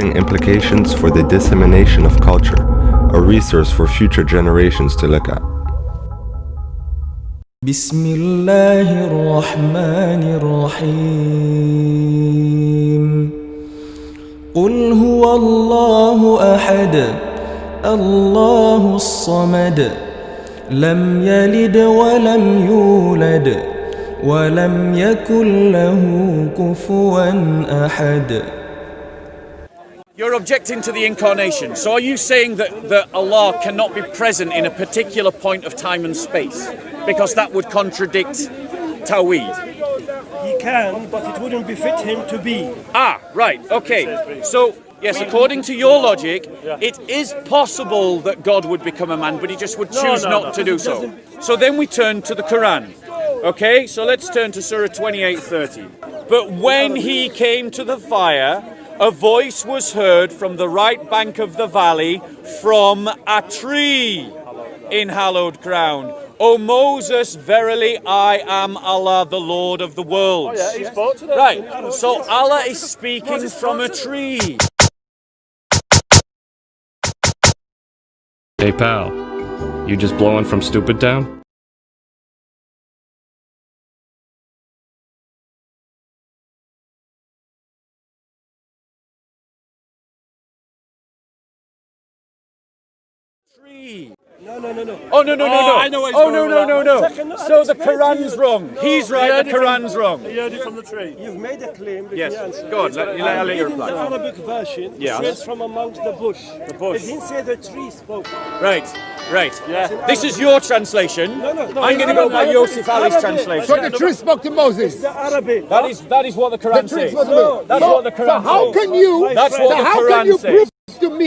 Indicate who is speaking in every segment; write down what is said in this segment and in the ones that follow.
Speaker 1: Implications for the dissemination of culture, a resource for future generations to look at.
Speaker 2: بسم الله الرحمن الرحيم قل هو الله أحد الله الصمد لم يلد ولم يولد ولم يكن له كفوا أحد
Speaker 3: You're objecting to the incarnation. So are you saying that, that Allah cannot be present in a particular point of time and space? Because that would contradict Tawheed.
Speaker 4: He can, but it wouldn't befit him to be.
Speaker 3: Ah, right, okay. So, yes, according to your logic, it is possible that God would become a man, but he just would
Speaker 4: No,
Speaker 3: choose
Speaker 4: no,
Speaker 3: not
Speaker 4: no.
Speaker 3: to do so. So then we turn to the Quran. Okay, so let's turn to Surah 28:30. But when he came to the fire, a voice was heard from the right bank of the valley from a tree in hallowed ground. O Moses, verily I am Allah, the Lord of the worlds.
Speaker 4: Oh, he spoke to.
Speaker 3: Right, so Allah is speaking from a tree.
Speaker 5: Hey pal, you just blowing from Stupid Town?
Speaker 3: Tree.
Speaker 4: No, no, no, no.
Speaker 3: Oh no no no
Speaker 4: Oh,
Speaker 3: no!
Speaker 4: I know what he's
Speaker 3: oh no
Speaker 4: going
Speaker 3: no no no!
Speaker 4: One second, no,
Speaker 3: so the Quran's
Speaker 4: you.
Speaker 3: wrong.
Speaker 4: No,
Speaker 3: He's right.
Speaker 4: heard
Speaker 3: The
Speaker 4: it from-
Speaker 3: Quran's wrong.
Speaker 4: He heard it from the tree. You've made a claim.
Speaker 3: Yes.
Speaker 4: me.
Speaker 3: Go on, let- you let- I'll let you
Speaker 4: In
Speaker 3: reply.
Speaker 4: the Arabic version,
Speaker 3: Yeah.
Speaker 4: it says from amongst the bush.
Speaker 3: The bush.
Speaker 4: It didn't say the tree spoke.
Speaker 3: Right, right.
Speaker 4: Yeah.
Speaker 3: This is your translation.
Speaker 4: No, no, no.
Speaker 3: I'm going to go by
Speaker 4: Arabic,
Speaker 3: Yusuf Ali's
Speaker 4: Arabic.
Speaker 3: translation.
Speaker 6: So the tree spoke to Moses.
Speaker 4: The Arabic.
Speaker 3: That is that is what the
Speaker 6: The
Speaker 3: Quran
Speaker 6: tree
Speaker 3: says.
Speaker 6: spoke to
Speaker 4: No,
Speaker 6: Moses.
Speaker 3: That's
Speaker 6: so,
Speaker 3: what the Quran
Speaker 6: so how
Speaker 3: says.
Speaker 6: can you?
Speaker 3: That's
Speaker 6: so
Speaker 3: what the
Speaker 6: how can you
Speaker 3: says.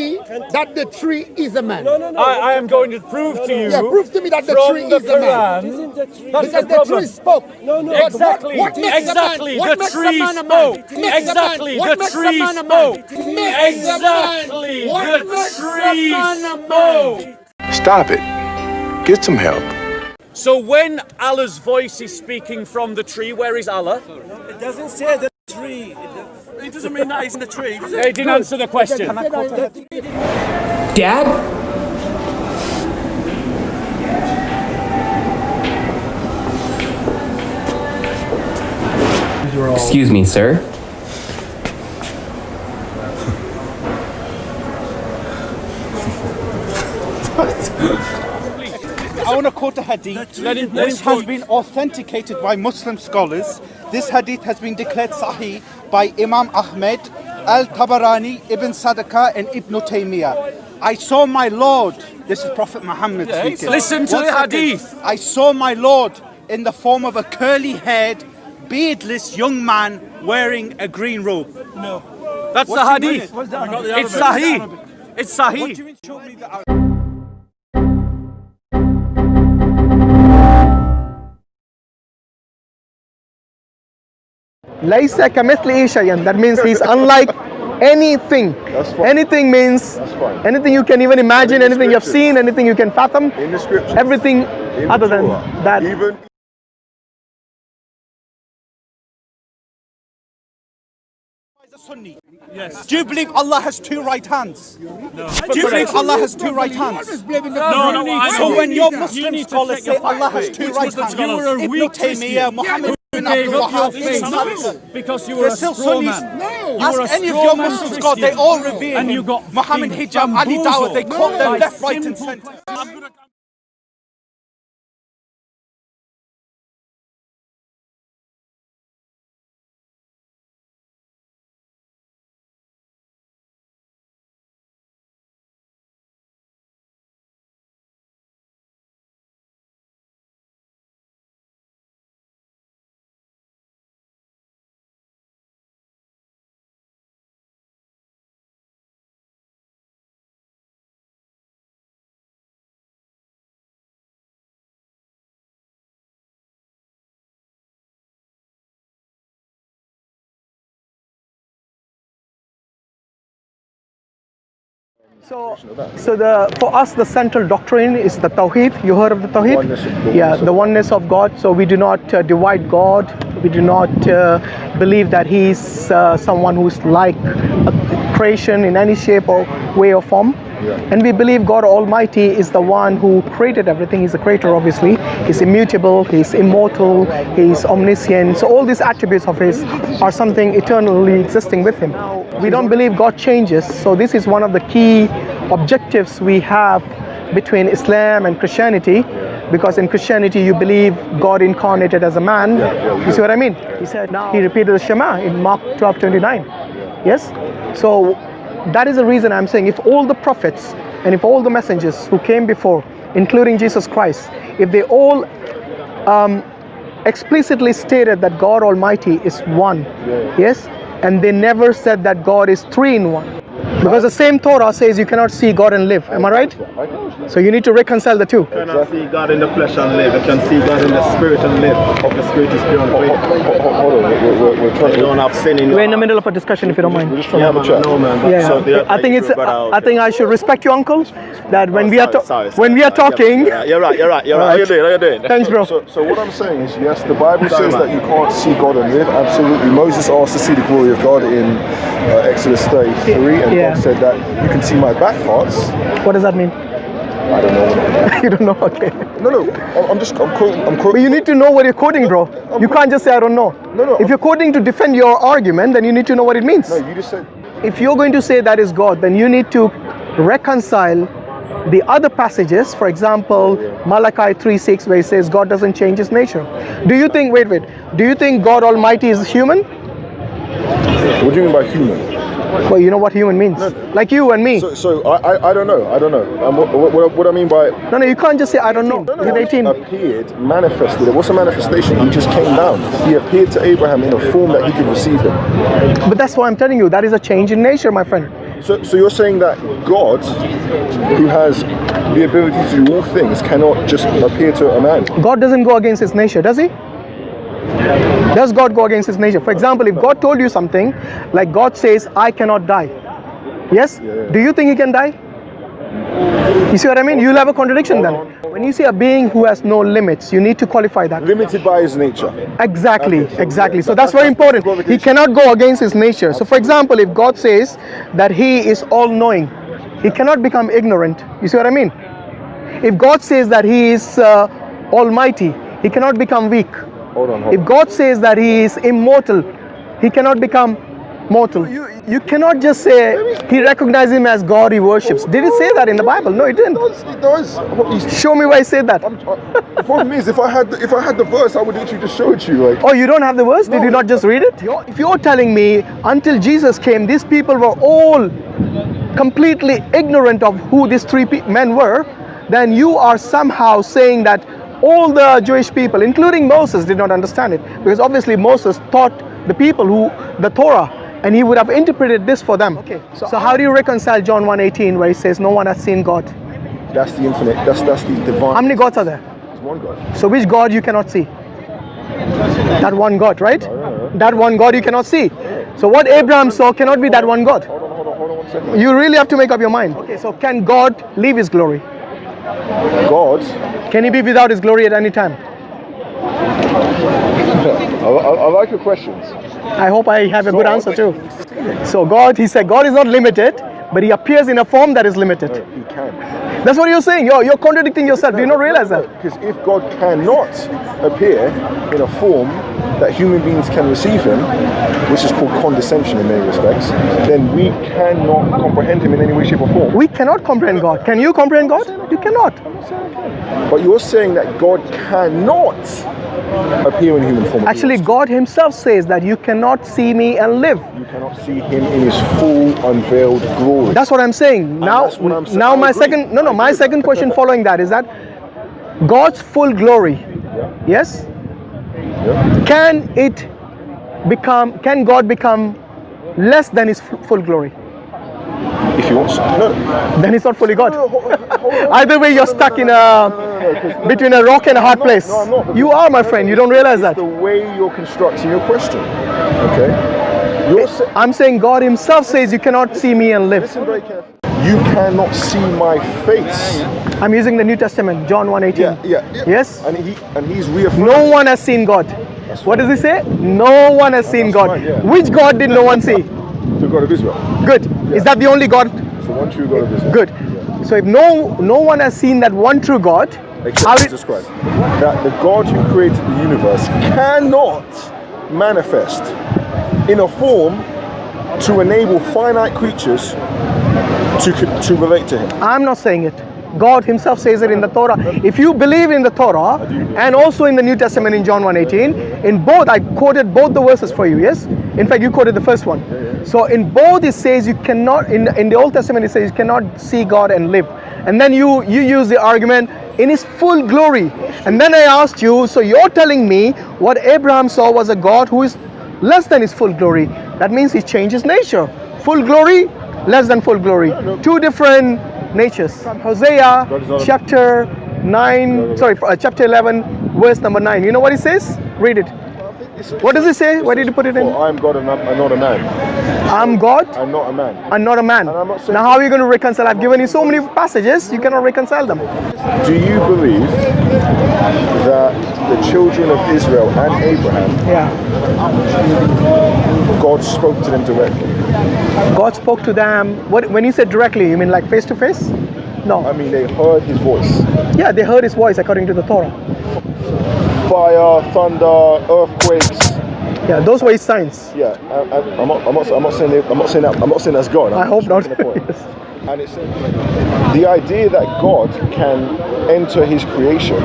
Speaker 6: Prove to me that the tree is a man?
Speaker 4: No, no, no.
Speaker 3: I, I am going to prove to you.
Speaker 6: Yeah, prove to me that the tree
Speaker 3: the
Speaker 6: is a man.
Speaker 3: Quran.
Speaker 4: Isn't the tree?
Speaker 3: That's
Speaker 6: Because
Speaker 3: the
Speaker 6: the
Speaker 3: problem.
Speaker 6: tree spoke.
Speaker 4: No, no.
Speaker 3: Exactly.
Speaker 6: What, what makes
Speaker 3: exactly.
Speaker 6: A man, what
Speaker 3: the
Speaker 6: makes
Speaker 3: tree
Speaker 6: a man a
Speaker 3: spoke.
Speaker 6: man? A man-
Speaker 3: Exactly.
Speaker 6: what
Speaker 3: the
Speaker 6: makes a
Speaker 3: tree
Speaker 6: man a man?
Speaker 3: spoke.
Speaker 6: Makes a man-
Speaker 3: Exactly.
Speaker 6: what
Speaker 3: The
Speaker 6: makes a
Speaker 3: tree
Speaker 6: man a man?
Speaker 3: spoke.
Speaker 7: Stop it. Get some help.
Speaker 3: So when Allah's voice is speaking from the tree, where is Allah?
Speaker 4: It doesn't say the tree. It doesn't mean that he's in the tree. does it?
Speaker 3: They didn't answer the question.
Speaker 8: Dad? Excuse me, sir.
Speaker 9: I want to quote a hadith
Speaker 3: Let him- let
Speaker 9: which has been authenticated by Muslim scholars. This hadith has been declared sahih by Imam Ahmed, Al-Tabarani, Ibn Sadaqah and Ibn Taymiyyah. I saw my Lord, this is Prophet Muhammad speaking.
Speaker 3: Listen to
Speaker 9: One
Speaker 3: the
Speaker 9: second.
Speaker 3: hadith.
Speaker 9: I saw my Lord in the form of a curly-haired, beardless young man wearing a green robe.
Speaker 4: No.
Speaker 3: That's
Speaker 9: What
Speaker 3: the
Speaker 9: do you
Speaker 3: hadith. It's Sahih. It's
Speaker 9: What
Speaker 3: Sahih.
Speaker 9: Do you mean show me the Arabic?
Speaker 6: Laisa kamithlihi shay'an. That means he's unlike anything.
Speaker 7: That's fine.
Speaker 6: Anything means
Speaker 7: That's fine.
Speaker 6: anything you can even imagine, anything you've seen, anything you can fathom.
Speaker 7: In the scriptures.
Speaker 6: Everything
Speaker 7: In
Speaker 6: other than that.
Speaker 7: Even
Speaker 9: Sunni. Yes. Do you believe Allah has two right hands? No. Do you believe Allah has two right hands?
Speaker 4: No, no, I
Speaker 9: So when your
Speaker 4: need to- you
Speaker 9: Muslim
Speaker 4: need to
Speaker 9: scholars say Allah has two right hands,
Speaker 4: scholars? You were a
Speaker 9: Ibn Taymiyyah, Muhammad bin
Speaker 3: gave up your faith. Because you were a straw man.
Speaker 9: Ask
Speaker 3: were a
Speaker 9: any of your
Speaker 3: man
Speaker 9: Muslim scholars, they all revere
Speaker 3: And
Speaker 9: him.
Speaker 3: you got
Speaker 9: Muhammad Hijab, Ali Dawah, they quote them left, right and centre.
Speaker 6: So, so the for us the central doctrine is the Tawheed. You heard of the Tawheed? Yeah,
Speaker 7: oneness of
Speaker 6: the oneness of God. So we do not uh, divide God. We do not uh, believe that He's uh, someone who's like a creation in any shape or way or form. And we believe God Almighty is the one who created everything. He's the creator, obviously. He's immutable, He's immortal, He's omniscient. So, all these attributes of His are something eternally existing with Him. We don't believe God changes. So, this is one of the key objectives we have between Islam and Christianity. Because in Christianity, you believe God incarnated as a man. You see what I mean? He said, He repeated the Shema in Mark 12 29. Yes? So, that is the reason I'm saying if all the prophets and if all the messengers who came before, including Jesus Christ, if they all um, explicitly stated that God Almighty is one, yes, and they never said that God is three in one. Because the same Torah says you cannot see God and live. Am I right? So you need to reconcile the two.
Speaker 8: You cannot see God in the flesh and live. You can see God in the spirit and live. Of the spirit is beyond faith.
Speaker 7: Hold on, we're, we're, we're trying
Speaker 8: You don't have sin in
Speaker 6: We're in the middle of a discussion, if you don't mind.
Speaker 7: We're just trying to
Speaker 8: Yeah,
Speaker 7: have
Speaker 8: man, no, man.
Speaker 6: Yeah,
Speaker 8: So
Speaker 6: I think it's.
Speaker 8: brother,
Speaker 6: I think I should respect you, uncle. That when we are
Speaker 8: Sorry, sorry,
Speaker 6: when we are talking.
Speaker 8: Yeah, You're right, you're right, you're right. How you
Speaker 6: Alright.
Speaker 8: doing? How you doing?
Speaker 6: Thanks, bro.
Speaker 7: So, so what I'm saying is, yes, the Bible
Speaker 8: Sorry,
Speaker 7: says
Speaker 8: man.
Speaker 7: that you can't see God and live. Absolutely. Moses asked to see the glory of God in uh, Exodus 33, and
Speaker 6: Yeah.
Speaker 7: Said that you can see my back parts.
Speaker 6: What does that mean?
Speaker 7: I don't know.
Speaker 6: you don't know. Okay.
Speaker 7: No, no. I'm, I'm just. I'm quoting. I'm
Speaker 6: But
Speaker 7: quoting.
Speaker 6: you need to know what you're quoting, bro. You can't just say I don't know.
Speaker 7: No, no,
Speaker 6: If you're quoting to defend your argument, then you need to know what it means.
Speaker 7: No, you just said.
Speaker 6: If you're going to say that is God, then you need to reconcile the other passages. For example, Malachi 3:6, where it says God doesn't change His nature. Do you think? Wait, wait. Do you think God Almighty is human?
Speaker 7: What do you mean by human?
Speaker 6: Well, you know what human means. Like you and me.
Speaker 7: So, so I, I, I don't know. I don't know. Um, what, what, what- I mean by
Speaker 6: no, no, you can't just say I don't know. With 18.
Speaker 7: appeared, manifested. What's a manifestation? He just came down. He appeared to Abraham in a form that he could receive him.
Speaker 6: But that's why I'm telling you. That is a change in nature, my friend.
Speaker 7: So, so you're saying that God, who has the ability to do all things, cannot just appear to a man?
Speaker 6: God doesn't go against his nature, does he? Does God go against his nature? For example, if God told you something, like God says, I cannot die. Yes? Do you think he can die? You see what I mean? You'll have a contradiction then. When you see a being who has no limits, you need to qualify that.
Speaker 7: Limited by his nature.
Speaker 6: Exactly,
Speaker 7: Okay, so
Speaker 6: exactly.
Speaker 7: yeah,
Speaker 6: So
Speaker 7: that-
Speaker 6: that's very
Speaker 7: that's- that's
Speaker 6: important. He cannot go against his nature. So, for example, if God says that He is all knowing, He cannot become ignorant. You see what I mean? If God says that He is uh, almighty, He cannot become weak.
Speaker 7: Hold on, hold
Speaker 6: If God says that He is immortal, He cannot become mortal. You, you cannot just say He recognizes Him as God He worships. Did it say that in the Bible? No, it didn't.
Speaker 7: It does. It does.
Speaker 6: Show me where He said that.
Speaker 7: I'm- the problem is, if I had the, if I had the verse, I would literally just show it to you. Like,
Speaker 6: Oh, you don't have the verse? Did you not just read it? You're- if you're telling me until Jesus came, these people were all completely ignorant of who these three pe- men were, then you are somehow saying that all the Jewish people, including Moses, did not understand it. Because obviously Moses taught the people who the Torah, and he would have interpreted this for them. Okay. So, so how do you reconcile John 1:18 where he says no one has seen God?
Speaker 7: that's the infinite. That's that's the divine.
Speaker 6: How many gods are there?
Speaker 7: There's one God.
Speaker 6: So which God you cannot see? That one God, right? Oh, that one God you cannot see. So what Abraham saw cannot be that one God.
Speaker 7: Hold on, hold on, hold on one second.
Speaker 6: You really have to make up your mind. Okay, so can God leave his glory?
Speaker 7: God.
Speaker 6: Can he be without his glory at any time?
Speaker 7: I, I, I like your questions.
Speaker 6: I hope I have a good answer too. So God, he said, God is not limited, but he appears in a form that is limited.
Speaker 7: He can.
Speaker 6: That's what you're saying. You're, you're contradicting yourself. Do you not realize that?
Speaker 7: Because if God cannot appear in a form that human beings can receive him, which is called condescension in many respects, then we cannot comprehend him in any way, shape, or form.
Speaker 6: We cannot comprehend God. Can you comprehend God? You cannot.
Speaker 7: But you're saying that God cannot appear in human form.
Speaker 6: Actually, God himself says that you cannot see me and live.
Speaker 7: you cannot see him in his full unveiled glory.
Speaker 6: That's what I'm saying. Now,
Speaker 7: that's what I'm saying.
Speaker 6: now
Speaker 7: I
Speaker 6: my
Speaker 7: agree.
Speaker 6: second, no, no,
Speaker 7: I
Speaker 6: my second question following that is that God's full glory, yes,
Speaker 7: Yeah.
Speaker 6: can it become, can God become less than His full glory?
Speaker 7: If he wants. No,
Speaker 6: Then He's not fully God.
Speaker 7: no, hold, hold on.
Speaker 6: Either way, you're stuck in a between a rock and a hard
Speaker 7: No,
Speaker 6: place.
Speaker 7: no, I'm not,
Speaker 6: You are, my friend. You don't realize
Speaker 7: It's
Speaker 6: that.
Speaker 7: the way you're constructing your question. Okay? You're sa-
Speaker 6: I'm saying God Himself says you cannot see me and live.
Speaker 7: Listen very carefully. you cannot see my face.
Speaker 6: I'm using the New Testament, John 1:18.
Speaker 7: Yeah, yeah. yeah.
Speaker 6: Yes?
Speaker 7: And he and he's reaffirmed.
Speaker 6: No one has seen God. What does he say? No one has seen
Speaker 7: That's
Speaker 6: God.
Speaker 7: fine, yeah.
Speaker 6: Which God did no one see?
Speaker 7: the God of Israel.
Speaker 6: Good. Is that the only God?
Speaker 7: It's the one true God of Israel.
Speaker 6: Good. So if no no one has seen that one true God,
Speaker 7: Except
Speaker 6: how
Speaker 7: Jesus Christ. That the God who created the universe cannot manifest in a form to enable finite creatures to to relate to him.
Speaker 6: I'm not saying it. God himself says it in the Torah. If you believe in the Torah and also in the New Testament in John 1:18, in both I quoted both the verses for you, yes? In fact, you quoted the first one. So in both it says you cannot in in the Old Testament it says you cannot see God and live. And then you you use the argument in his full glory. And then I asked you, so you're telling me what Abraham saw was a God who is less than his full glory. That means he changed his nature. Full glory, less than full glory. Two different natures. From Hosea chapter 9, sorry, uh, chapter 11, verse number 9. You know what he says? Read it. What does it say? Where did you put it in?
Speaker 7: For I am God and I'm I'm not a man.
Speaker 6: I'm God
Speaker 7: I'm not a man.
Speaker 6: I'm not a man.
Speaker 7: I'm not
Speaker 6: Now, how are you going to reconcile? I've given you so many passages, you cannot reconcile them.
Speaker 7: Do you believe that the children of Israel and Abraham,
Speaker 6: Yeah.
Speaker 7: God spoke to them directly?
Speaker 6: God spoke to them. What, when you said directly, you mean like face to face? No.
Speaker 7: I mean, they heard his voice.
Speaker 6: Yeah, they heard his voice according to the Torah.
Speaker 7: Fire, thunder, earthquakes.
Speaker 6: Yeah, those were his signs.
Speaker 7: Yeah, I, I, I'm, not, I'm, not, I'm not saying I'm not saying that I'm not saying that's God. I'm
Speaker 6: I hope not.
Speaker 7: making a point.
Speaker 6: Yes.
Speaker 7: And it's the idea that God can enter His creation.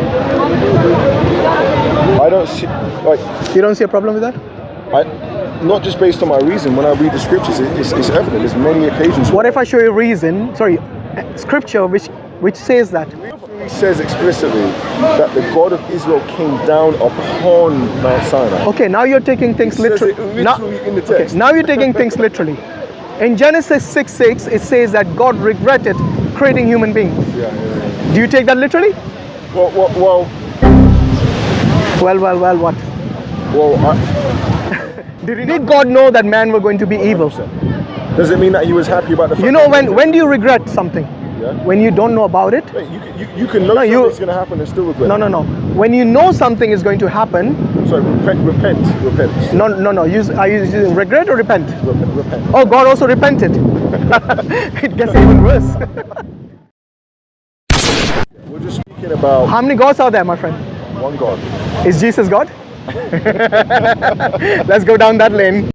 Speaker 7: I don't see like
Speaker 6: You don't see a problem with that?
Speaker 7: I not just based on my reason. When I read the scriptures, it, it's, it's evident. There's many occasions.
Speaker 6: What if I show you a reason, sorry, scripture which which says that?
Speaker 7: He says explicitly that the God of Israel came down upon Mount Sinai.
Speaker 6: Okay, now you're taking things
Speaker 7: It says
Speaker 6: literally. Now,
Speaker 7: in the
Speaker 6: okay, now you're taking things literally. In Genesis 6 6, it says that God regretted creating human beings.
Speaker 7: Yeah, yeah, yeah.
Speaker 6: Do you take that literally?
Speaker 7: Well, well, well,
Speaker 6: Well, well, well, what?
Speaker 7: well I,
Speaker 6: Did God know that man were going to be evil? Sir.
Speaker 7: Does it mean that he was happy about the fact
Speaker 6: You know, when, when do you regret something?
Speaker 7: Yeah.
Speaker 6: When you don't know about it?
Speaker 7: Wait, you, can- you, you can know
Speaker 6: No, you-
Speaker 7: something's going to happen and still regret.
Speaker 6: No, no, no. When you know something is going to happen,
Speaker 7: Sorry, repent, repent, repent,
Speaker 6: no, no, no. Use, are you using regret or repent?
Speaker 7: repent. repent.
Speaker 6: Oh, God also repented. it gets even worse.
Speaker 7: We're just speaking about
Speaker 6: How many gods are there, my friend?
Speaker 7: one God.
Speaker 6: Is Jesus God? Let's go down that lane.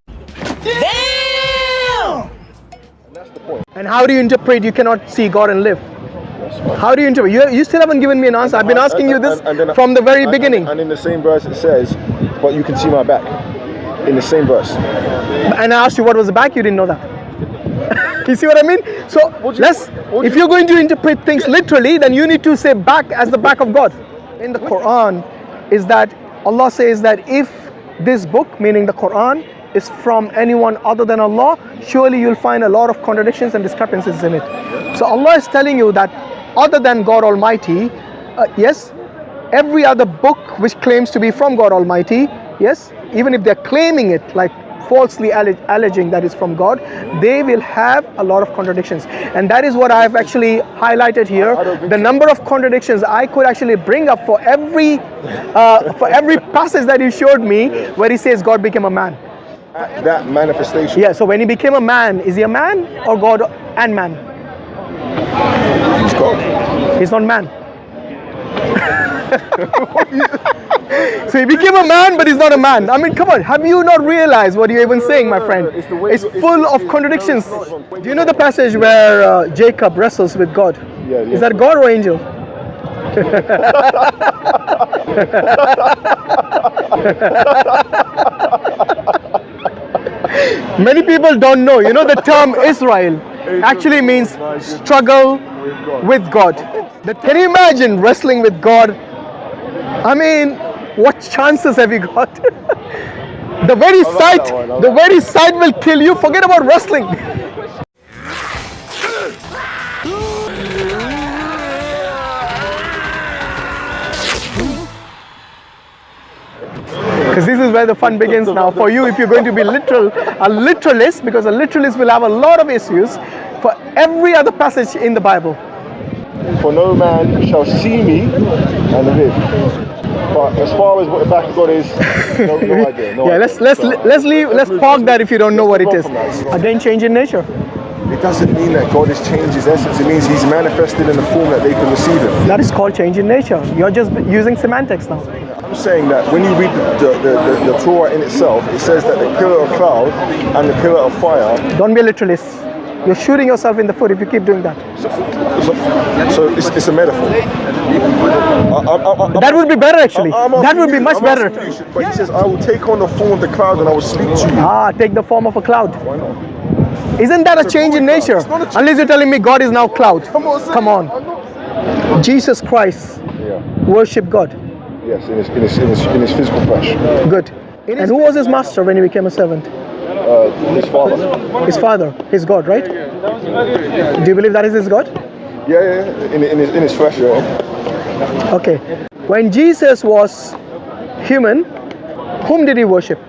Speaker 7: And
Speaker 6: how do you interpret you cannot see God and live? How do you interpret? You, you still haven't given me an answer. I've been asking you this
Speaker 7: and- and then-
Speaker 6: from the very beginning.
Speaker 7: And in the same verse it says, but you can see my back. In the same verse.
Speaker 6: And I asked you what was the back, you didn't know that. you see what I mean? So let's
Speaker 7: what
Speaker 6: if you're going to interpret things literally, then you need to say back as the back of God. In the Quran is that Allah says that if this book, meaning the Quran, is from anyone other than Allah, surely you'll find a lot of contradictions and discrepancies in it. So Allah is telling you that other than God Almighty, uh, yes, every other book which claims to be from God Almighty, yes, even if they're claiming it like falsely alle- alleging that it's from God, they will have a lot of contradictions. And that is what I've actually highlighted here.
Speaker 7: I
Speaker 6: The number of contradictions I could actually bring up for every uh, for every passage that he showed me where he says God became a man.
Speaker 7: That manifestation.
Speaker 6: Yeah, so when he became a man, is he a man or God and man?
Speaker 7: He's God.
Speaker 6: He's not man. so he became a man, but he's not a man. I mean, come on, have you not realized what you're even saying, my friend?
Speaker 7: It's
Speaker 6: It's
Speaker 7: you-
Speaker 6: full
Speaker 7: it's-
Speaker 6: of contradictions.
Speaker 7: no, it's not.
Speaker 6: Do you know the passage where uh, Jacob wrestles with God?
Speaker 7: Yeah, yeah.
Speaker 6: Is that God or angel? Many people don't know. You know the term Israel actually means struggle with God. Can you imagine wrestling with God? I mean, what chances have you got? the very sight, the very sight will kill you. Forget about wrestling. Because this is where the fun begins now. For you, if you're going to be literal, a literalist, because a literalist will have a lot of issues. For every other passage in the Bible.
Speaker 7: For no man shall see me and live. But as far as what the back of God is, no, no idea. No
Speaker 6: yeah,
Speaker 7: idea.
Speaker 6: let's let's
Speaker 7: So,
Speaker 6: let's leave let's park that if you don't know what it is. Again, change in nature.
Speaker 7: It doesn't mean that God has changed his essence. It means he's manifested in the form that they can receive him.
Speaker 6: That is called change in nature. You're just using semantics now.
Speaker 7: I'm saying that when you read the, the, the, the Torah in itself, it says that the pillar of cloud and the pillar of fire.
Speaker 6: Don't be a literalist. You're shooting yourself in the foot if you keep doing that.
Speaker 7: So, so, so it's, it's a metaphor. I- I- I-
Speaker 6: That would be better actually. That would be much
Speaker 7: I'm
Speaker 6: better.
Speaker 7: you, But he says, I will take on the form of the cloud and I will speak to you.
Speaker 6: Ah, take the form of a cloud.
Speaker 7: Why not?
Speaker 6: Isn't that a
Speaker 7: It's
Speaker 6: change in nature?
Speaker 7: cloud. It's not a change.
Speaker 6: Unless you're telling me God is now cloud.
Speaker 7: Come on,
Speaker 6: Come on. Jesus Christ
Speaker 7: Yeah.
Speaker 6: worship God.
Speaker 7: Yes, in his, in his, in his, in his physical flesh.
Speaker 6: Good. And who was his master when he became a servant?
Speaker 7: Uh, his father.
Speaker 6: His father, his God, right? Do you believe that is his God?
Speaker 7: Yeah, yeah, yeah. In, in, his, in his flesh, yeah.
Speaker 6: Okay. When Jesus was human, whom did he worship?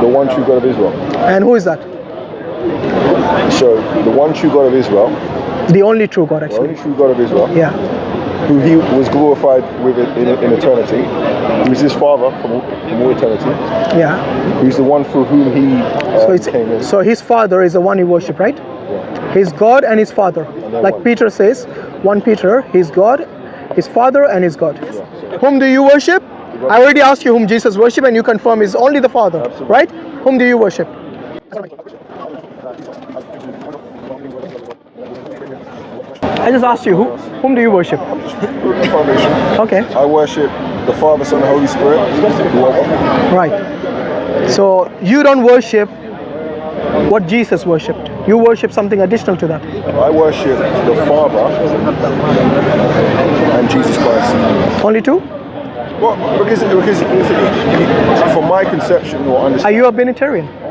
Speaker 7: The one true God of Israel.
Speaker 6: And who is that?
Speaker 7: So, the one true God of Israel,
Speaker 6: The only true God, actually.
Speaker 7: the only true God of Israel,
Speaker 6: Yeah.
Speaker 7: Who he was glorified with it in, in eternity, who is his father from, all- from all eternity,
Speaker 6: Yeah.
Speaker 7: who's the one through whom he uh,
Speaker 6: So it's
Speaker 7: came in.
Speaker 6: so his father is the one he worship, right? Yeah. His God and his father.
Speaker 7: then
Speaker 6: Like
Speaker 7: one.
Speaker 6: Peter says, one Peter, his God, his father and his God. Whom do you worship? I already asked you whom Jesus worship and you confirm is only the Father,
Speaker 7: Absolutely.
Speaker 6: right? Whom do you worship? I just asked you, who, whom do you worship?
Speaker 7: Foundation.
Speaker 6: Okay,
Speaker 7: I worship the Father, Son, and Holy Spirit.
Speaker 6: right. So you don't worship what Jesus worshipped. You worship something additional to that.
Speaker 7: I worship the Father and Jesus Christ.
Speaker 6: Only two?
Speaker 7: Well, because, because from my conception or understanding.
Speaker 6: Are you a
Speaker 7: Binitarian?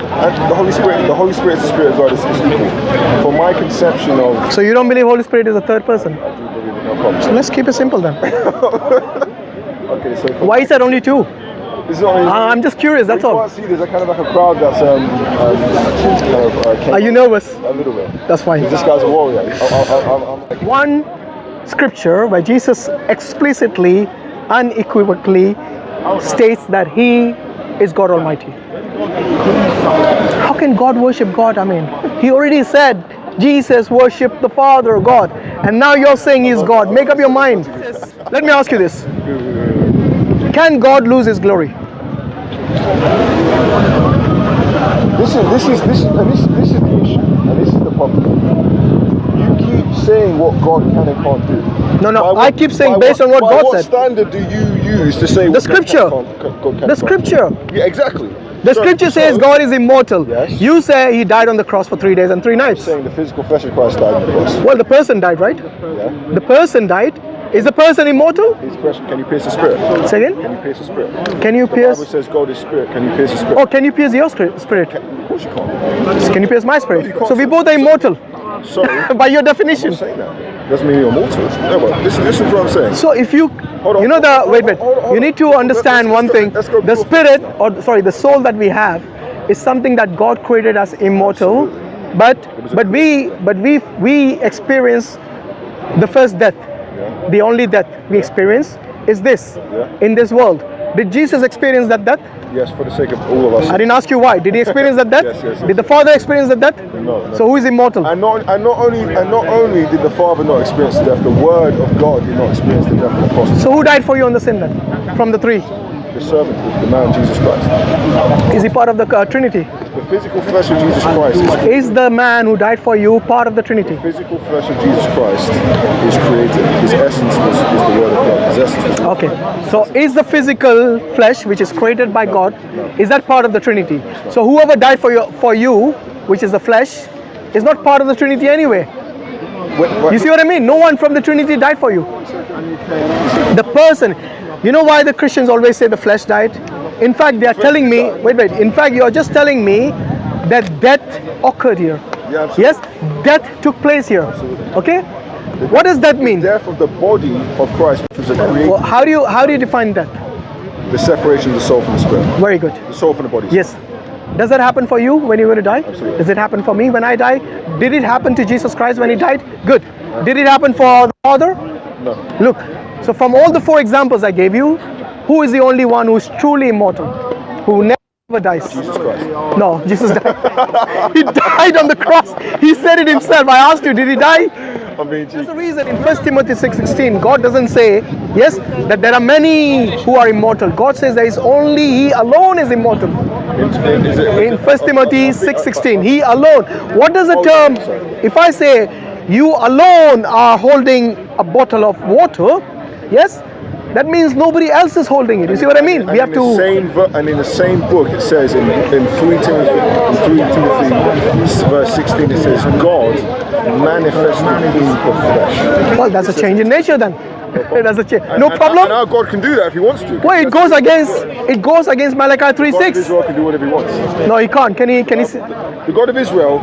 Speaker 7: The Holy Spirit, the Holy Spirit is the Spirit of God is, is equal. From my conception of,
Speaker 6: So you don't believe Holy Spirit is a third person?
Speaker 7: I do believe it, no problem.
Speaker 6: So let's keep it simple then.
Speaker 7: Okay, so
Speaker 6: Why is that only two?
Speaker 7: this is only.
Speaker 6: Uh, I'm just curious, that's
Speaker 7: you
Speaker 6: all.
Speaker 7: can't see there's a kind of like a crowd that's um, um kind of, uh,
Speaker 6: Are you nervous?
Speaker 7: A little bit.
Speaker 6: That's fine.
Speaker 7: This guy's a warrior. I, I, I, I'm, I'm like,
Speaker 6: One scripture where Jesus explicitly, unequivocally states that he is God Almighty. How can God worship God? I mean, he already said Jesus worshiped the Father, God, and now you're saying he's God. Make up your mind. Let me ask you this Can God lose his glory?
Speaker 7: This is this is this and this this is the issue, and this is the problem. You keep saying what God can and can't do.
Speaker 6: No, no,
Speaker 7: what-
Speaker 6: I keep saying based on what God
Speaker 7: what
Speaker 6: said.
Speaker 7: What standard do you use to say
Speaker 6: The
Speaker 7: what God can-
Speaker 6: scripture.
Speaker 7: can't- God can
Speaker 6: The scripture.
Speaker 7: Yeah, exactly.
Speaker 6: The
Speaker 7: So-
Speaker 6: scripture says
Speaker 7: so,
Speaker 6: God is immortal.
Speaker 7: Yes.
Speaker 6: You say he died on the cross for three days and three nights.
Speaker 7: Saying the physical flesh of Christ died on the cross.
Speaker 6: Well, the person died, right?
Speaker 7: Yeah.
Speaker 6: The person died. Is the person immortal?
Speaker 7: His question: Can you pierce the spirit?
Speaker 6: Say again?
Speaker 7: Can you pierce the spirit?
Speaker 6: Can you
Speaker 7: The Bible
Speaker 6: pierce?
Speaker 7: says God is spirit. Can you pierce the spirit?
Speaker 6: Oh, can you pierce your spirit?
Speaker 7: Of course you can't.
Speaker 6: Can you pierce my spirit?
Speaker 7: can't
Speaker 6: So we both are immortal
Speaker 7: Sorry.
Speaker 6: by your definition.
Speaker 7: Doesn't mean you're mortal. No, but this, this is what I'm saying.
Speaker 6: So if you,
Speaker 7: Hold on,
Speaker 6: you know the
Speaker 7: on,
Speaker 6: wait, wait.
Speaker 7: hold on, hold
Speaker 6: You need to understand one thing. The spirit, or sorry, the soul that we have, is something that God created as immortal.
Speaker 7: Absolutely.
Speaker 6: But but we but we we experience the first death.
Speaker 7: Yeah.
Speaker 6: The only death we experience is this
Speaker 7: Yeah.
Speaker 6: in this world. Did Jesus experience that death?
Speaker 7: Yes, for the sake of all of us.
Speaker 6: I didn't ask you why. Did he experience that death?
Speaker 7: Yes, yes, yes.
Speaker 6: Did the Father experience that death?
Speaker 7: No, no.
Speaker 6: So who is immortal?
Speaker 7: And not, and not only and not only did the Father not experience the death, the Word of God did not experience the death of the cross.
Speaker 6: So who died for you on the sin then? From the three?
Speaker 7: The servant, the, man Jesus Christ.
Speaker 6: Is he part of the uh, Trinity?
Speaker 7: The physical flesh of Jesus Christ is
Speaker 6: the man who died for you part of the Trinity?
Speaker 7: the physical flesh of Jesus Christ is created. His essence was, is the Word of God. His essence was
Speaker 6: Okay. So is the physical flesh which is created by God, is that part of the Trinity? So whoever died for you for you, which is the flesh, is not part of the Trinity anyway. You see what I mean? No one from the Trinity died for you. The person, you know why the Christians always say the flesh died? In fact, they are telling me, wait, wait, in fact, you are just telling me that death occurred here.
Speaker 7: Yeah, absolutely.
Speaker 6: Yes, death took place here. Okay? What does that mean?
Speaker 7: death of the body of Christ, which was
Speaker 6: Well, how do you how do you define that?
Speaker 7: the separation of the soul from the spirit,
Speaker 6: Very good.
Speaker 7: the soul from the body.
Speaker 6: Yes. Does that happen for you when you're going to die? Absolutely. Does it happen for me when I die? Did it happen to Jesus Christ when he died? Good. Did it happen for the Father?
Speaker 7: No.
Speaker 6: Look, so from all the four examples I gave you, who is the only one who is truly immortal? Who never dies?
Speaker 7: Jesus Christ.
Speaker 6: No, Jesus died. he died on the cross. He said it himself. I asked you, did he die?
Speaker 7: I'm being
Speaker 6: That's the reason in 1 Timothy 6:16, God doesn't say, yes, that there are many who are immortal. God says there is only He alone is immortal.
Speaker 7: In, is
Speaker 6: 1 Timothy 6:16, He alone. What does the
Speaker 7: Oh,
Speaker 6: term? If I say you alone are holding a bottle of water, yes, that means nobody else is holding it. You see what I mean?
Speaker 7: And
Speaker 6: We have to.
Speaker 7: same and in the same book it says in, in 3 Timothy in 3 Timothy verse 16 it says God manifested in the flesh.
Speaker 6: Well, that's a change in nature then. that's a change. No
Speaker 7: and-
Speaker 6: problem.
Speaker 7: And now God can do that if he wants to.
Speaker 6: Well, it goes against it goes against Malachi
Speaker 7: God of
Speaker 6: 3:6.
Speaker 7: Israel can do whatever he wants.
Speaker 6: No, he can't. Can he? Can he?
Speaker 7: The God of Israel,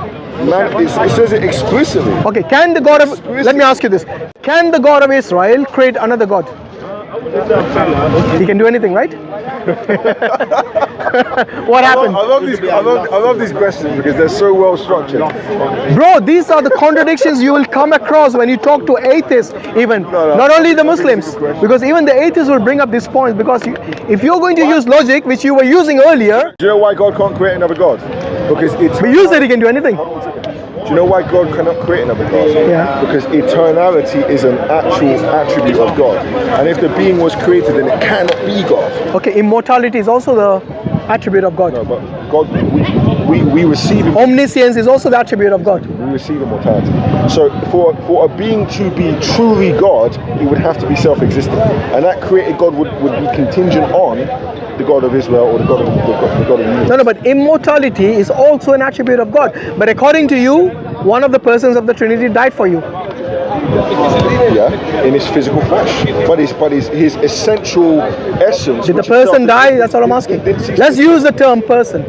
Speaker 7: man, it, it says it explicitly.
Speaker 6: Okay. Can the God of? Let me ask you this: Can the God of Israel create another God? He can do anything, right? what
Speaker 7: I
Speaker 6: happened?
Speaker 7: love, I love these. I love, I love these questions because they're so well structured.
Speaker 6: Bro, these are the contradictions you will come across when you talk to atheists, even
Speaker 7: no.
Speaker 6: not only the
Speaker 7: I think it's a
Speaker 6: Muslims, because even the atheists will bring up these points. Because you, if you're going to use logic, which you were using earlier,
Speaker 7: Do you know why God can't create another God? Because it's.
Speaker 6: but you said he can do anything.
Speaker 7: Do you know why God cannot create another God?
Speaker 6: Yeah.
Speaker 7: Because eternality is an actual attribute of God. And if the being was created, then it cannot be God.
Speaker 6: Okay, immortality is also the attribute of God.
Speaker 7: No, but God, we, we, we receive
Speaker 6: Omniscience is also the attribute of God.
Speaker 7: we receive immortality. So for for a being to be truly God, it would have to be self-existent, and that created God would, would be contingent on the God of Israel or the God of the God, the God of universe.
Speaker 6: No, no, but immortality is also an attribute of God. But according to you, one of the persons of the Trinity died for you.
Speaker 7: Yeah, in his physical flesh, but his but his his essential essence.
Speaker 6: Did the person die? That's all I'm asking.
Speaker 7: it did cease
Speaker 6: Let's use the term person.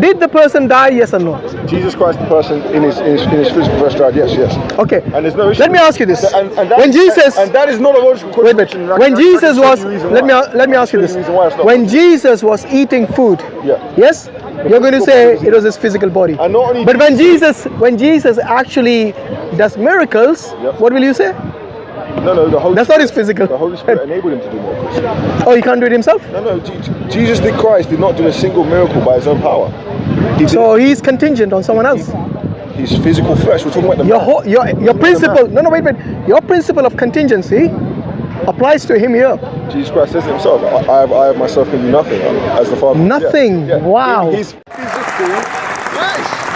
Speaker 6: Did the person die? Yes or no?
Speaker 7: Jesus Christ, the person in his in his, in his physical flesh died. Yes, yes.
Speaker 6: Okay.
Speaker 7: And there's no issue.
Speaker 6: Let me ask you this.
Speaker 7: And, and that
Speaker 6: When
Speaker 7: is-
Speaker 6: Jesus-
Speaker 7: and, that is not a logical question.
Speaker 6: Wait a
Speaker 7: contradiction.
Speaker 6: minute.
Speaker 7: and I
Speaker 6: When
Speaker 7: can- I can
Speaker 6: Jesus was, let me let me ask you this.
Speaker 7: the reason why it's not
Speaker 6: When. Jesus was eating food,
Speaker 7: Yeah.
Speaker 6: yes, you're going to say it was his physical body.
Speaker 7: And not only
Speaker 6: But when Jesus, when Jesus actually does miracles,
Speaker 7: Yep.
Speaker 6: what will you say?
Speaker 7: No, no, the Holy
Speaker 6: That's not his physical.
Speaker 7: The Holy Spirit enabled him to do miracles.
Speaker 6: Oh, he can't do it himself.
Speaker 7: No, no, Jesus the Christ did not do a single miracle by his own power. He
Speaker 6: So he's contingent on someone else.
Speaker 7: his physical flesh. We're talking about the
Speaker 6: Your
Speaker 7: man.
Speaker 6: whole, your your principle. No, no, wait, wait. Your principle of contingency applies to him here.
Speaker 7: Jesus Christ says himself. I, I, have, I have myself can do nothing um, as the Father. Yeah,
Speaker 6: Nothing.
Speaker 7: yeah.
Speaker 6: Wow.
Speaker 7: In his physical flesh.